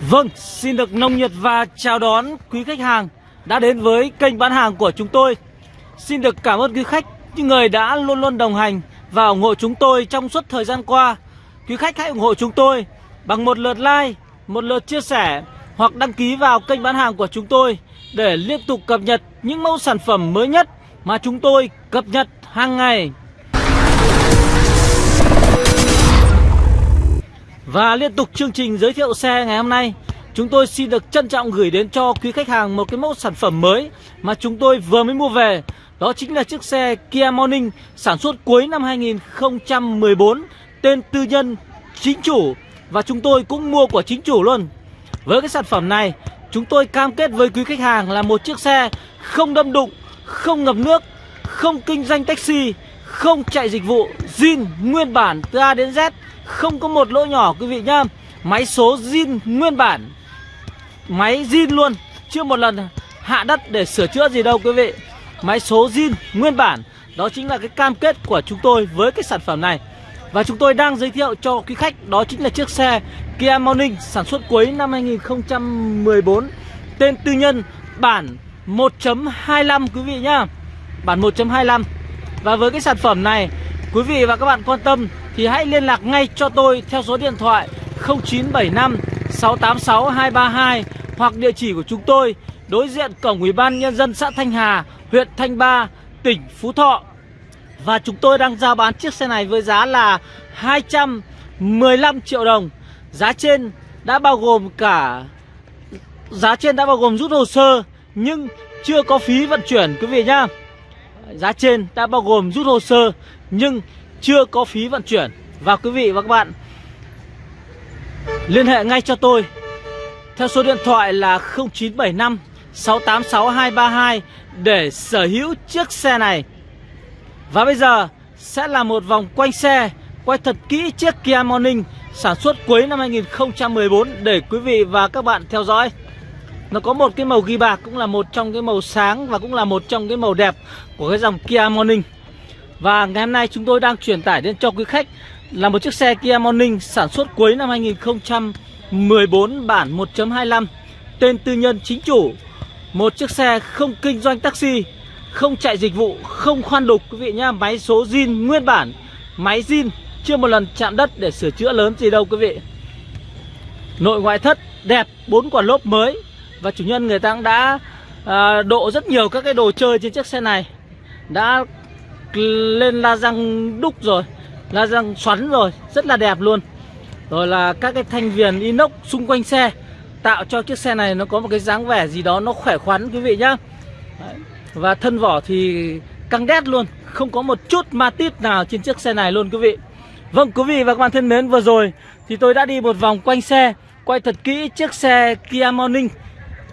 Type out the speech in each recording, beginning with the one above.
Vâng, xin được nồng nhiệt và chào đón quý khách hàng đã đến với kênh bán hàng của chúng tôi. Xin được cảm ơn quý khách, những người đã luôn luôn đồng hành và ủng hộ chúng tôi trong suốt thời gian qua. Quý khách hãy ủng hộ chúng tôi bằng một lượt like, một lượt chia sẻ hoặc đăng ký vào kênh bán hàng của chúng tôi để liên tục cập nhật những mẫu sản phẩm mới nhất mà chúng tôi cập nhật hàng ngày. Và liên tục chương trình giới thiệu xe ngày hôm nay Chúng tôi xin được trân trọng gửi đến cho quý khách hàng một cái mẫu sản phẩm mới Mà chúng tôi vừa mới mua về. Đó chính là chiếc xe Kia Morning sản xuất cuối năm 2014 Tên tư nhân chính chủ. Và chúng tôi cũng mua của chính chủ luôn. Với cái sản phẩm này Chúng tôi cam kết với quý khách hàng là một chiếc xe không đâm đụng, không ngập nước, không kinh doanh taxi, không chạy dịch vụ, zin nguyên bản từ A đến Z không có một lỗ nhỏ, quý vị nhá. Máy số zin nguyên bản. Máy zin luôn. Chưa một lần hạ đất để sửa chữa gì đâu, quý vị. Máy số zin nguyên bản. Đó chính là cái cam kết của chúng tôi với cái sản phẩm này. Và chúng tôi đang giới thiệu cho quý khách, Đó chính là chiếc xe Kia Morning Sản xuất cuối năm 2014 Tên tư nhân, bản 1.25 quý vị nhá. Bản 1.25 Và với cái sản phẩm này, Quý vị và các bạn quan tâm thì hãy liên lạc ngay cho tôi theo số điện thoại 0975 686 232 hoặc địa chỉ của chúng tôi đối diện cổng Ủy ban nhân dân xã Thanh Hà, huyện Thanh Ba, tỉnh Phú Thọ. Và chúng tôi đang giao bán chiếc xe này với giá là 215 triệu đồng. Giá trên đã bao gồm cả giá trên đã bao gồm rút hồ sơ nhưng chưa có phí vận chuyển quý vị nhá. Giá trên đã bao gồm rút hồ sơ nhưng chưa có phí vận chuyển và quý vị và các bạn liên hệ ngay cho tôi theo số điện thoại là 0975 686 232 để sở hữu chiếc xe này. Và bây giờ sẽ là một vòng quanh xe, quay thật kỹ chiếc Kia Morning sản xuất cuối năm 2014 để quý vị và các bạn theo dõi. Nó có một cái màu ghi bạc cũng là một trong cái màu sáng và cũng là một trong cái màu đẹp của cái dòng Kia Morning. Và ngày hôm nay chúng tôi đang truyền tải đến cho quý khách là một chiếc xe Kia Morning sản xuất cuối năm 2014 bản 1.25 Tên tư nhân chính chủ. Một chiếc xe không kinh doanh taxi Không chạy dịch vụ, không khoan đục quý vị nhá Máy số zin nguyên bản. Máy zin chưa một lần chạm đất để sửa chữa lớn gì đâu quý vị. Nội ngoại thất đẹp, bốn quả lốp mới. Và chủ nhân người ta cũng đã à, độ rất nhiều các cái đồ chơi trên chiếc xe này. Đã lên la răng đúc rồi, La răng xoắn rồi, Rất là đẹp luôn. Rồi là các cái thanh viền inox xung quanh xe, Tạo cho chiếc xe này nó có một cái dáng vẻ gì đó Nó khỏe khoắn quý vị nhá. Và thân vỏ thì căng đét luôn, Không có một chút ma tít nào trên chiếc xe này luôn quý vị. Vâng quý vị và các bạn thân mến, vừa rồi Thì tôi đã đi một vòng quanh xe, Quay thật kỹ chiếc xe Kia Morning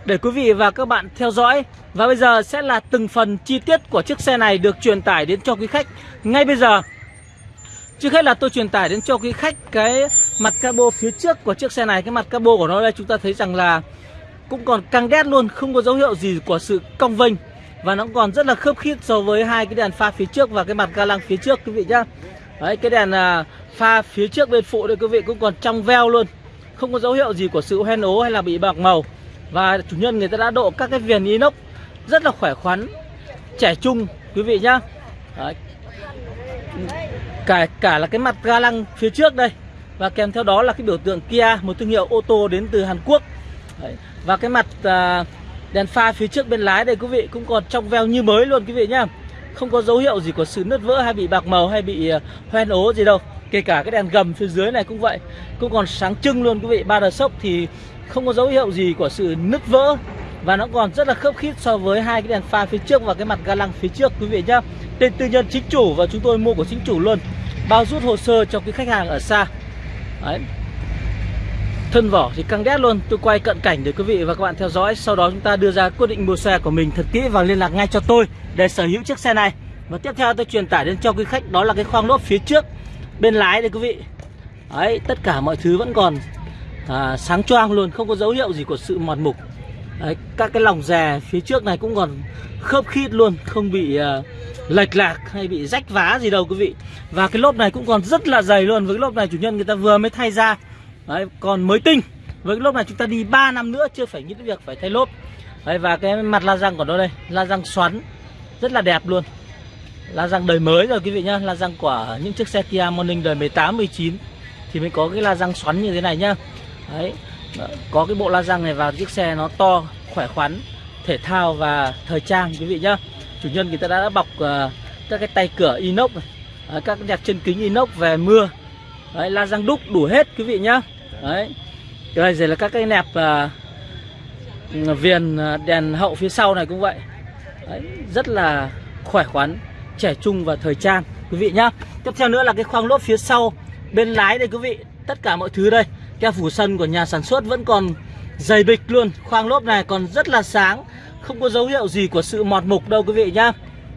để quý vị và các bạn theo dõi, Và bây giờ sẽ là từng phần chi tiết của chiếc xe này được truyền tải đến cho quý khách. Ngay bây giờ, Trước hết là tôi truyền tải đến cho quý khách cái mặt cabo phía trước của chiếc xe này. Cái mặt cabo của nó đây, chúng ta thấy rằng là cũng còn căng đét luôn, Không có dấu hiệu gì của sự cong vênh. Và nó còn rất là khớp khít so với hai cái đèn pha phía trước và cái mặt ga lăng phía trước, quý vị nhá. Đấy, cái đèn à, pha phía trước bên phụ đây, quý vị cũng còn trong veo luôn. Không có dấu hiệu gì của sự hoen ố hay là bị bạc màu và chủ nhân người ta đã độ các cái viền inox rất là khỏe khoắn Trẻ trung quý vị nhá. Đấy. Cả, cả là cái mặt ga lăng phía trước đây. Và kèm theo đó là cái biểu tượng Kia Một thương hiệu ô tô đến từ Hàn Quốc. Đấy. Và cái mặt à, đèn pha phía trước bên lái đây quý vị Cũng còn trong veo như mới luôn quý vị nhá. Không có dấu hiệu gì của sự nứt vỡ hay bị bạc màu hay bị à, hoen ố gì đâu. Kể cả cái đèn gầm phía dưới này cũng vậy. Cũng còn sáng trưng luôn quý vị. Ba đờ sốc thì không có dấu hiệu gì của sự nứt vỡ. Và nó còn rất là khớp khít so với hai cái đèn pha phía trước và cái mặt ga lăng phía trước quý vị nhá. Tên tư nhân chính chủ và chúng tôi mua của chính chủ luôn. Bao rút hồ sơ cho cái khách hàng ở xa. Đấy. thân vỏ thì căng đét luôn. Tôi quay cận cảnh để quý vị và các bạn theo dõi. Sau đó chúng ta đưa ra quyết định mua xe của mình thật kỹ và liên lạc ngay cho tôi để sở hữu chiếc xe này. Và tiếp theo tôi truyền tải đến cho quý khách. Đó là cái khoang lốp phía trước bên lái đây quý vị. Đấy, tất cả mọi thứ vẫn còn à, sáng choang luôn không có dấu hiệu gì của sự mòn mục. Đấy, các cái lòng rè phía trước này cũng còn khớp khít luôn không bị à, lệch lạc hay bị rách vá gì đâu quý vị. Và cái lốp này cũng còn rất là dày luôn với cái lốp này chủ nhân người ta vừa mới thay ra. Đấy, còn mới tinh. Với cái lốp này chúng ta đi 3 năm nữa chưa phải nghĩ đến việc phải thay lốp. Đấy, và cái mặt la răng của nó đây la răng xoắn rất là đẹp luôn la răng đời mới rồi quý vị nhá. La răng của những chiếc xe Kia Morning đời 18 19 thì mới có cái la răng xoắn như thế này nhá. Đấy có cái bộ la răng này vào chiếc xe nó to khỏe khoắn thể thao và thời trang quý vị nhá. Chủ nhân người ta đã bọc uh, các cái tay cửa inox này đấy, các cái đẹp chân kính inox về mưa. Đấy, la răng đúc đủ hết quý vị nhá. Đấy đây rồi là các cái nẹp uh, viền ờ, đèn hậu phía sau này cũng vậy. Đấy, rất là khỏe khoắn trẻ trung và thời trang quý vị nhá. Tiếp theo nữa là cái khoang lốp phía sau bên lái đây quý vị tất cả mọi thứ đây. Keo phủ sân của nhà sản xuất vẫn còn dày bịch luôn. Khoang lốp này còn rất là sáng không có dấu hiệu gì của sự mọt mục đâu quý vị nhá.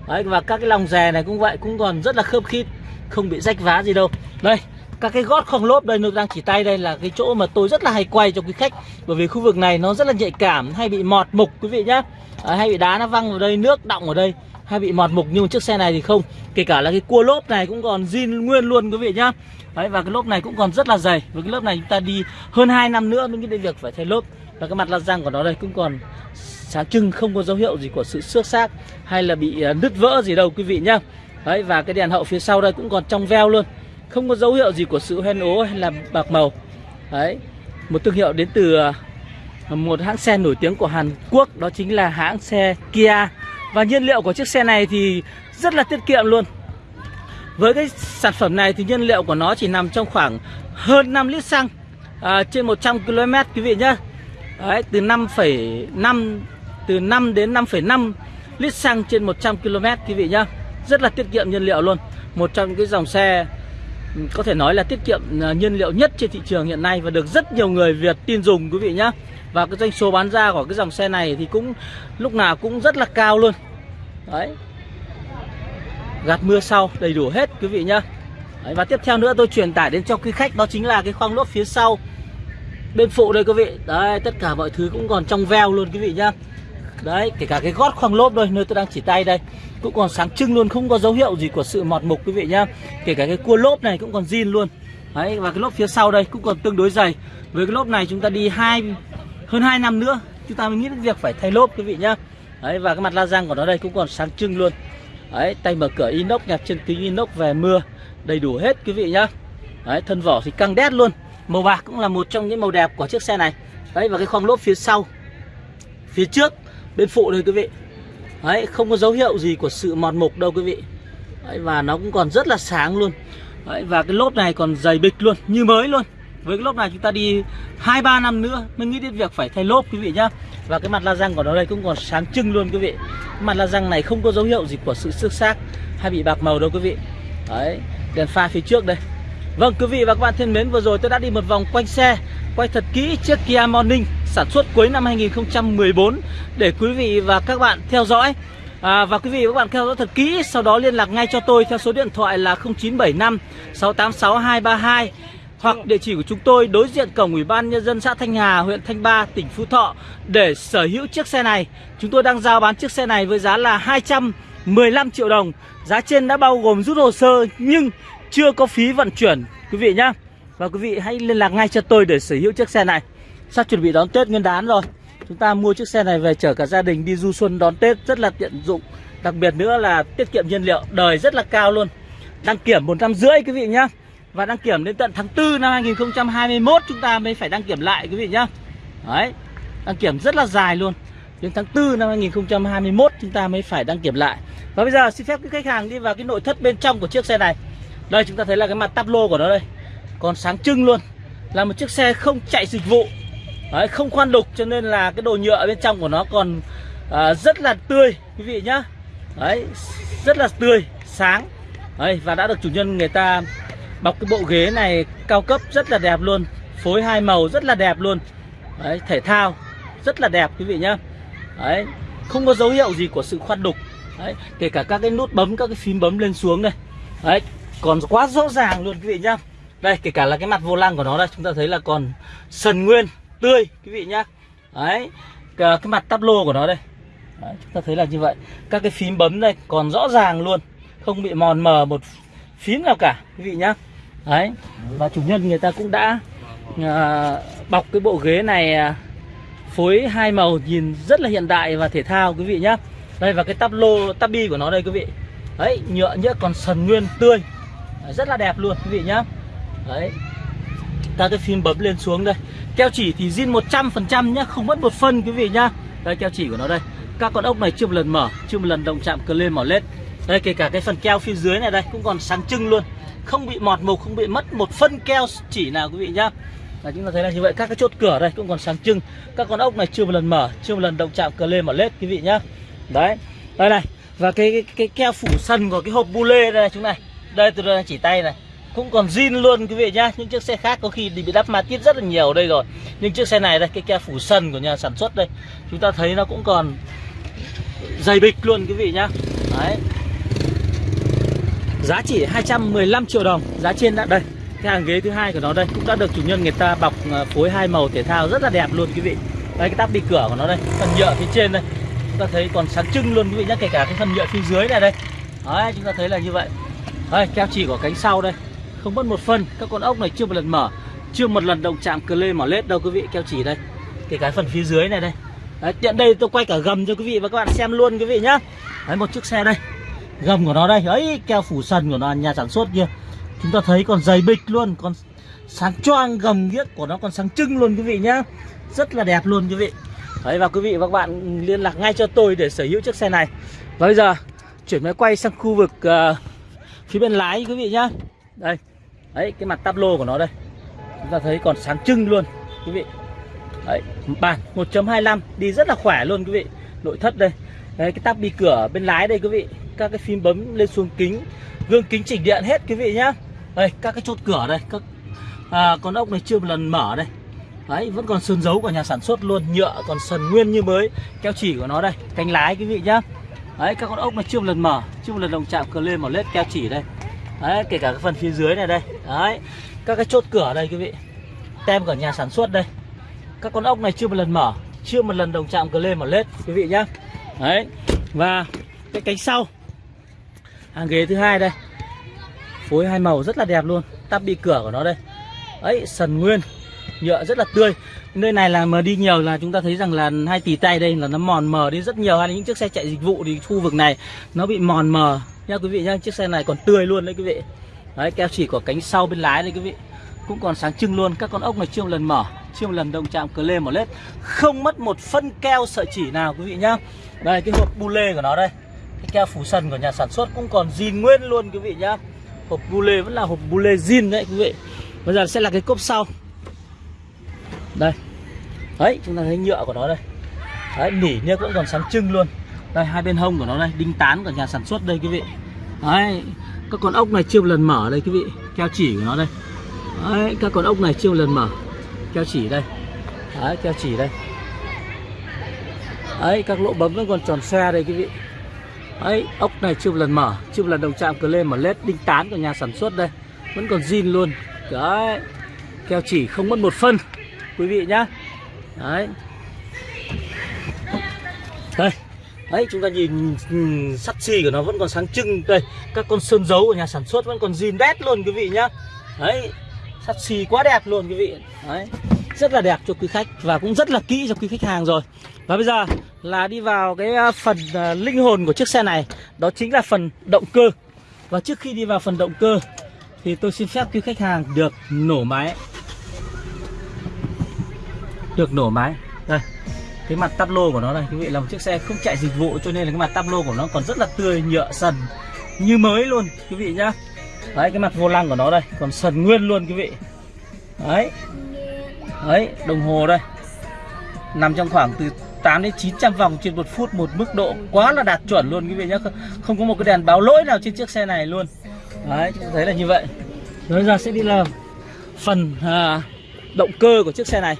Đấy, và các cái lòng rè này cũng vậy cũng còn rất là khớp khít không bị rách vá gì đâu. Đây các cái gót khoang lốp đây nó đang chỉ tay đây là cái chỗ mà tôi rất là hay quay cho quý khách bởi vì khu vực này nó rất là nhạy cảm hay bị mọt mục quý vị nhá. À, hay bị đá nó văng vào đây nước động ở đây hay bị mọt mục nhưng chiếc xe này thì không? Kể cả là cái cua lốp này cũng còn zin nguyên luôn quý vị nhá. Đấy, và cái lốp này cũng còn rất là dày. Với cái lốp này chúng ta đi hơn 2 năm nữa mới nghĩ đến việc phải thay lốp. Và cái mặt la răng của nó đây cũng còn sáng trưng không có dấu hiệu gì của sự xước xác hay là bị à, nứt vỡ gì đâu quý vị nhá. Đấy và cái đèn hậu phía sau đây cũng còn trong veo luôn. Không có dấu hiệu gì của sự hoen ố hay là bạc màu. Đấy một thương hiệu đến từ à, một hãng xe nổi tiếng của Hàn Quốc đó chính là hãng xe Kia và nhiên liệu của chiếc xe này thì rất là tiết kiệm luôn với cái sản phẩm này thì nhiên liệu của nó chỉ nằm trong khoảng hơn 5 lít xăng à, trên 100 km quý vị nhá Đấy, từ 5,5 từ 5 đến 5,5 lít xăng trên 100 km quý vị nhá. Rất là tiết kiệm nhiên liệu luôn. Một trong cái dòng xe ừ, có thể nói là tiết kiệm à, nhiên liệu nhất trên thị trường hiện nay và được rất nhiều người Việt tin dùng quý vị nhá. Và cái doanh số bán ra của cái dòng xe này thì cũng lúc nào cũng rất là cao luôn. Đấy. Gạt mưa sau đầy đủ hết quý vị nhá. Đấy, và tiếp theo nữa tôi truyền tải đến cho quý khách đó chính là cái khoang lốp phía sau Bên phụ đây quý vị Đấy tất cả mọi thứ cũng còn trong veo luôn quý vị nhá Đấy kể cả cái gót khoang lốp đây Nơi tôi đang chỉ tay đây Cũng còn sáng trưng luôn Không có dấu hiệu gì của sự mọt mục quý vị nhá Kể cả cái cua lốp này cũng còn zin luôn Đấy và cái lốp phía sau đây cũng còn tương đối dày Với cái lốp này chúng ta đi hai hơn 2 năm nữa, Chúng ta mới nghĩ đến việc phải thay lốp, quý vị nhá. Đấy, và cái mặt la răng của nó đây cũng còn sáng trưng luôn. Đấy, tay mở cửa inox, nhạc chân kính inox về mưa, Đầy đủ hết, quý vị nhá. Đấy, thân vỏ thì căng đét luôn. Màu bạc cũng là một trong những màu đẹp của chiếc xe này. Đấy, và cái khoang lốp phía sau, Phía trước, bên phụ đây, quý vị. Đấy, không có dấu hiệu gì của sự mòn mục đâu, quý vị. Đấy, và nó cũng còn rất là sáng luôn. Đấy, và cái lốp này còn dày bịch luôn, Như mới luôn. Với cái lốp này chúng ta đi 2-3 năm nữa Mới nghĩ đến việc phải thay lốp quý vị nhá. Và cái mặt la răng của nó đây cũng còn sáng trưng luôn quý vị. Mặt la răng này không có dấu hiệu gì của sự xước xác Hay bị bạc màu đâu quý vị. Đấy đèn pha phía trước đây. Vâng quý vị và các bạn thân mến vừa rồi tôi đã đi một vòng quanh xe Quay thật kỹ chiếc Kia Morning sản xuất cuối năm 2014 Để quý vị và các bạn theo dõi. À, Và quý vị và các bạn theo dõi thật kỹ Sau đó liên lạc ngay cho tôi theo số điện thoại là 0975 686 232 hoặc địa chỉ của chúng tôi đối diện cổng Ủy ban Nhân dân xã Thanh Hà, huyện Thanh Ba, tỉnh Phú Thọ để sở hữu chiếc xe này. Chúng tôi đang giao bán chiếc xe này với giá là 215 triệu đồng. Giá trên đã bao gồm rút hồ sơ nhưng chưa có phí vận chuyển quý vị nhá. Và quý vị hãy liên lạc ngay cho tôi để sở hữu chiếc xe này. Sắp chuẩn bị đón Tết Nguyên đán rồi. Chúng ta mua chiếc xe này về chở cả gia đình đi du xuân đón Tết rất là tiện dụng. Đặc biệt nữa là tiết kiệm nhiên liệu đời rất là cao luôn. Đăng kiểm một năm rưỡi quý vị nhá và đăng kiểm đến tận tháng 4 năm 2021 chúng ta mới phải đăng kiểm lại quý vị nhá. Đấy đăng kiểm rất là dài luôn. Đến tháng 4 năm 2021 chúng ta mới phải đăng kiểm lại. Và bây giờ xin phép cái khách hàng đi vào cái nội thất bên trong của chiếc xe này. Đây chúng ta thấy là cái mặt tắp lô của nó đây. Còn sáng trưng luôn. Là một chiếc xe không chạy dịch vụ. Đấy, Không khoan đục cho nên là cái đồ nhựa bên trong của nó còn à, rất là tươi Quý vị nhá. Đấy rất là tươi, sáng. Đấy, Và đã được chủ nhân người ta bọc cái bộ ghế này cao cấp rất là đẹp luôn. Phối hai màu rất là đẹp luôn. Đấy, Thể thao rất là đẹp quý vị nhá. Đấy, Không có dấu hiệu gì của sự khoan đục. Đấy, Kể cả các cái nút bấm, các cái phím bấm lên xuống đây. Đấy, còn quá rõ ràng luôn quý vị nhá. Đây kể cả là cái mặt vô lăng của nó đây chúng ta thấy là còn sần nguyên tươi quý vị nhá. Đấy cái, mặt tắp lô của nó đây. Đấy, chúng ta thấy là như vậy. Các cái phím bấm đây còn rõ ràng luôn. Không bị mòn mờ một phím nào cả quý vị nhá đấy và chủ nhân người ta cũng đã à, bọc cái bộ ghế này à, phối hai màu nhìn rất là hiện đại và thể thao quý vị nhá. Đây và cái tắp lô tắp bi của nó đây quý vị. Đấy nhựa nhựa còn sần nguyên tươi. Rất là đẹp luôn quý vị nhá. Đấy ta cái phim bấm lên xuống đây. Keo chỉ thì zin 100% nhá không mất một phân quý vị nhá. Đây keo chỉ của nó đây. Các con ốc này chưa một lần mở chưa một lần động chạm cờ lên mỏ lết đây kể cả cái phần keo phía dưới này đây cũng còn sáng trưng luôn. Không bị mọt mục không bị mất một phân keo chỉ nào quý vị nhá. Là chúng ta thấy là như vậy các cái chốt cửa đây cũng còn sáng trưng. Các con ốc này chưa một lần mở chưa một lần động chạm cờ lê mở lết quý vị nhá. Đấy đây này. Và cái cái, cái keo phủ sân của cái hộp bu lê đây này chúng này. Đây tôi đang chỉ tay này. Cũng còn zin luôn quý vị nhá. Những chiếc xe khác có khi thì bị đắp ma tiết rất là nhiều đây rồi. Nhưng chiếc xe này đây cái keo phủ sân của nhà sản xuất đây chúng ta thấy nó cũng còn dày bịch luôn quý vị nhá. Đấy giá chỉ 215 triệu đồng. Giá trên đã đây cái hàng ghế thứ hai của nó đây cũng đã được chủ nhân người ta bọc à, phối hai màu thể thao rất là đẹp luôn quý vị. Đây cái tắp đi cửa của nó đây phần nhựa phía trên đây. Chúng ta thấy còn sáng trưng luôn quý vị nhé kể cả cái phần nhựa phía dưới này đây. Đấy chúng ta thấy là như vậy. Đây keo chỉ của cánh sau đây. Không mất một phân các con ốc này chưa một lần mở chưa một lần động chạm cờ lê mỏ lết đâu quý vị keo chỉ đây. Kể cả phần phía dưới này đây. Đấy, tiện đây tôi quay cả gầm cho quý vị và các bạn xem luôn quý vị nhá. Đấy một chiếc xe đây gầm của nó đây. Ấy keo phủ sần của nó nhà sản xuất kia. Chúng ta thấy còn dày bịch luôn còn sáng choang gầm ghiếc của nó còn sáng trưng luôn quý vị nhá. Rất là đẹp luôn quý vị. Đấy và quý vị và các bạn liên lạc ngay cho tôi để sở hữu chiếc xe này. Và bây giờ chuyển máy quay sang khu vực uh, phía bên lái quý vị nhá. Đây. Đấy cái mặt tablo của nó đây. Chúng ta thấy còn sáng trưng luôn quý vị. Đấy bản 1.25 đi rất là khỏe luôn quý vị. Nội thất đây. Đấy cái tắp bi cửa bên lái đây quý vị các cái phím bấm lên xuống kính. Gương kính chỉnh điện hết quý vị nhá. Đây các cái chốt cửa đây các à, con ốc này chưa một lần mở đây. Đấy vẫn còn sơn dấu của nhà sản xuất luôn nhựa còn sần nguyên như mới. Keo chỉ của nó đây cánh lái quý vị nhá. Đấy các con ốc này chưa một lần mở chưa một lần đồng chạm cờ lên mở lết keo chỉ đây. Đấy kể cả cái phần phía dưới này đây. Đấy các cái chốt cửa đây quý vị. Tem của nhà sản xuất đây. Các con ốc này chưa một lần mở chưa một lần đồng chạm cờ lên mở lết quý vị nhá. Đấy và cái cánh sau hàng ghế thứ hai đây. Phối hai màu rất là đẹp luôn. Tắp bị cửa của nó đây. Ấy, sần nguyên. Nhựa rất là tươi. Nơi này là mà đi nhiều là chúng ta thấy rằng là hai tỷ tay đây là nó mòn mờ đi rất nhiều. Hay là những chiếc xe chạy dịch vụ thì khu vực này, nó bị mòn mờ. Nha quý vị nhá, chiếc xe này còn tươi luôn đấy quý vị. Đấy, keo chỉ của cánh sau bên lái đây quý vị. Cũng còn sáng trưng luôn. Các con ốc này chưa một lần mở, chưa một lần động chạm cờ lê một lết. Không mất một phân keo sợi chỉ nào quý vị nhá. Đây, cái hộp bu lê của nó đây cái keo phủ sần của nhà sản xuất cũng còn zin nguyên luôn quý vị nhá. Hộp bu lê vẫn là hộp bu lê zin đấy quý vị. Bây giờ sẽ là cái cốp sau. Đây. Đấy, chúng ta thấy nhựa của nó đây. Đấy, nỉ nhá vẫn còn sáng trưng luôn. Đây, hai bên hông của nó đây, đinh tán của nhà sản xuất đây quý vị. Đấy, các con ốc này chưa một lần mở đây quý vị. Keo chỉ của nó đây. Đấy, các con ốc này chưa một lần mở. Keo chỉ đây. Đấy, keo chỉ đây. Đấy, các lỗ bấm vẫn còn tròn xe đây quý vị ấy, ốc này chưa một lần mở, chưa một lần đồng chạm cờ lên mà led đinh tán của nhà sản xuất đây. Vẫn còn zin luôn. Đấy, keo chỉ không mất một phân, quý vị nhá. Đấy. Đây, đấy, chúng ta nhìn sắt xi của nó vẫn còn sáng trưng đây. Các con sơn dấu của nhà sản xuất vẫn còn zin đét luôn, quý vị nhá. Đấy, sắt xi quá đẹp luôn, quý vị. Đấy rất là đẹp cho quý khách và cũng rất là kỹ cho quý khách hàng rồi. Và bây giờ là đi vào cái à, phần à, linh hồn của chiếc xe này. Đó chính là phần động cơ. Và trước khi đi vào phần động cơ thì tôi xin phép quý khách hàng được nổ máy. Được nổ máy. Đây, cái mặt tắp lô của nó này quý vị, là một chiếc xe không chạy dịch vụ cho nên là cái mặt tắp lô của nó còn rất là tươi, nhựa, sần như mới luôn, quý vị nhá. Đấy, cái mặt vô lăng của nó đây, còn sần nguyên luôn, quý vị. Đấy đấy đồng hồ đây. Nằm trong khoảng từ 8 đến 900 vòng trên một phút một mức độ quá là đạt chuẩn luôn quý vị nhé không có một cái đèn báo lỗi nào trên chiếc xe này luôn. Đấy chúng ta thấy là như vậy. Rồi giờ sẽ đi làm. Phần à, động cơ của chiếc xe này.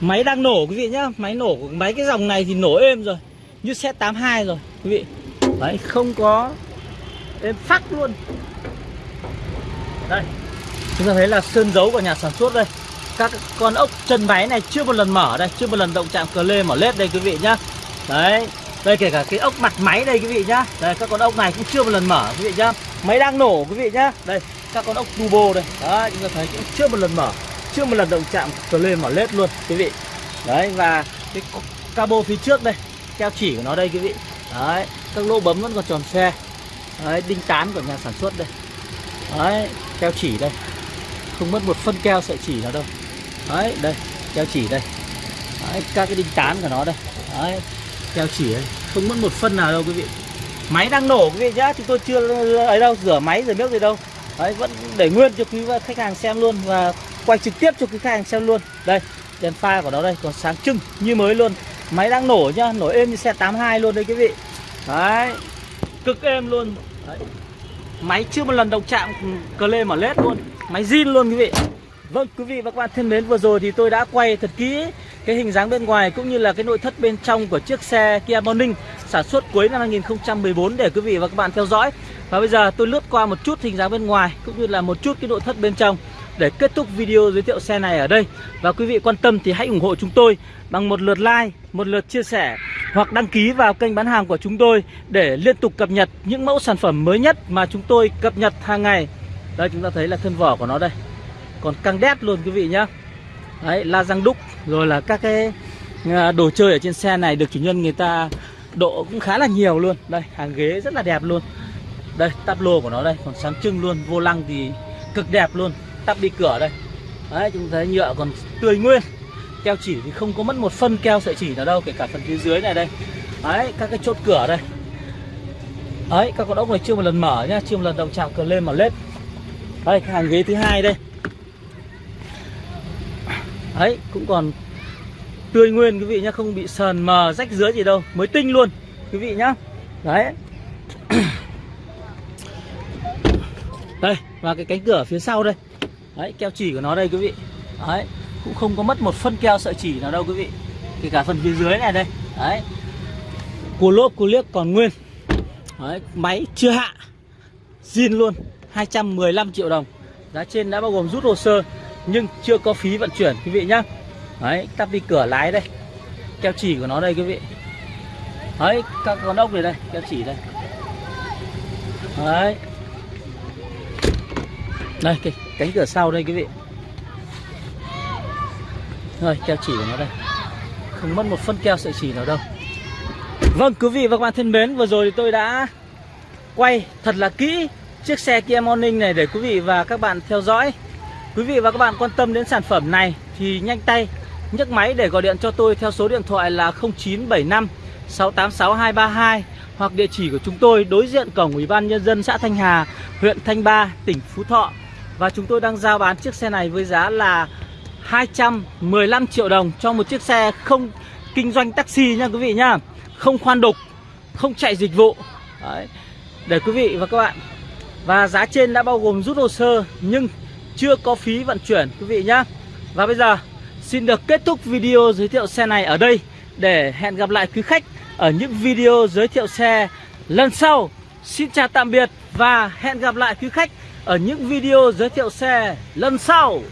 Máy đang nổ quý vị nhá. Máy nổ máy cái dòng này thì nổ êm rồi. Như xe 82 rồi quý vị. Đấy không có êm phát luôn. Đây chúng ta thấy là sơn dấu của nhà sản xuất đây các con ốc chân máy này chưa một lần mở đây, chưa một lần động chạm cờ lê mở lết đây quý vị nhá. Đấy, đây kể cả cái ốc mặt máy đây quý vị nhá. Đây, các con ốc này cũng chưa một lần mở quý vị nhá. Máy đang nổ quý vị nhá. Đây, các con ốc turbo đây. Đấy, chúng ta thấy cũng chưa một lần mở, chưa một lần động chạm cờ lê mở lết luôn quý vị. Đấy, và cái cabo phía trước đây, keo chỉ của nó đây quý vị. Đấy, các lỗ bấm vẫn còn tròn xe đấy, đinh tán của nhà sản xuất đây. Đấy, keo chỉ đây. Không mất một phân keo sợi chỉ nào đâu đấy đây keo chỉ đây. Đấy, các cái đinh tán của nó đây. Đấy keo chỉ đây. Không mất một phân nào đâu quý vị. Máy đang nổ quý vị nhá chúng tôi chưa ấy đâu rửa máy rửa nước gì đâu. Đấy vẫn để nguyên cho quý khách hàng xem luôn và quay trực tiếp cho quý khách hàng xem luôn. Đây đèn pha của nó đây còn sáng trưng như mới luôn. Máy đang nổ nhá nổ êm như xe 82 luôn đây quý vị. Đấy cực êm luôn. Đấy. máy chưa một lần động chạm cờ lê mà lết luôn. Máy zin luôn quý vị vâng quý vị và các bạn thân mến vừa rồi thì tôi đã quay thật kỹ cái hình dáng bên ngoài cũng như là cái nội thất bên trong của chiếc xe Kia Morning sản xuất cuối năm 2014 để quý vị và các bạn theo dõi. Và bây giờ tôi lướt qua một chút hình dáng bên ngoài cũng như là một chút cái nội thất bên trong để kết thúc video giới thiệu xe này ở đây. Và quý vị quan tâm thì hãy ủng hộ chúng tôi bằng một lượt like, một lượt chia sẻ Hoặc đăng ký vào kênh bán hàng của chúng tôi để liên tục cập nhật những mẫu sản phẩm mới nhất mà chúng tôi cập nhật hàng ngày. Đây chúng ta thấy là thân vỏ của nó đây. Còn căng đét luôn quý vị nhá. Đấy, la răng đúc Rồi là các cái à, đồ chơi ở trên xe này được chủ nhân người ta độ cũng khá là nhiều luôn. Đây, hàng ghế rất là đẹp luôn. Đây, tắp lô của nó đây, còn sáng trưng luôn Vô lăng thì cực đẹp luôn. Tắp đi cửa đây. Đấy chúng thấy nhựa còn tươi nguyên. Keo chỉ thì không có mất một phân keo sợi chỉ nào đâu kể cả phần phía dưới này đây. Đấy các cái chốt cửa đây. Đấy các con ốc này chưa một lần mở nhá chưa một lần động chạm cờ lên mà lết. Đây cái hàng ghế thứ hai đây đấy, cũng còn tươi nguyên quý vị nhá, không bị sờn mờ, rách dưới gì đâu, mới tinh luôn, quý vị nhá. Đấy. Đây, và cái cánh cửa phía sau đây. Đấy, keo chỉ của nó đây, quý vị. Đấy, cũng không có mất một phân keo sợi chỉ nào đâu, quý vị. Kể cả phần phía dưới này đây. Đấy. Cua lốp, cua liếc còn nguyên. Đấy, máy chưa hạ. Zin luôn 215 triệu đồng. Giá trên đã bao gồm rút hồ sơ nhưng chưa có phí vận chuyển, quý vị nhá. Đấy, tắp đi cửa lái đây. Keo chỉ của nó đây, quý vị. Đấy, các con ốc này đây, keo chỉ đây. Đấy. Đây, cái cánh cửa sau đây, quý vị. Rồi, keo chỉ của nó đây. Không mất một phân keo sợi chỉ nào đâu. Vâng quý vị và các bạn thân mến, vừa rồi thì tôi đã quay thật là kỹ chiếc xe Kia Morning này để quý vị và các bạn theo dõi quý vị và các bạn quan tâm đến sản phẩm này thì nhanh tay nhấc máy để gọi điện cho tôi theo số điện thoại là 0975 686 232 hoặc địa chỉ của chúng tôi đối diện cổng Ủy ban nhân dân xã Thanh Hà, huyện Thanh Ba, tỉnh Phú Thọ. Và chúng tôi đang giao bán chiếc xe này với giá là 215 triệu đồng cho một chiếc xe không kinh doanh taxi nha quý vị nhá. Không khoan đục, không chạy dịch vụ. Đấy. Để quý vị và các bạn. Và giá trên đã bao gồm rút hồ sơ nhưng chưa có phí vận chuyển, quý vị nhá. Và bây giờ, xin được kết thúc video giới thiệu xe này ở đây để hẹn gặp lại quý khách ở những video giới thiệu xe lần sau. Xin chào tạm biệt và hẹn gặp lại quý khách ở những video giới thiệu xe lần sau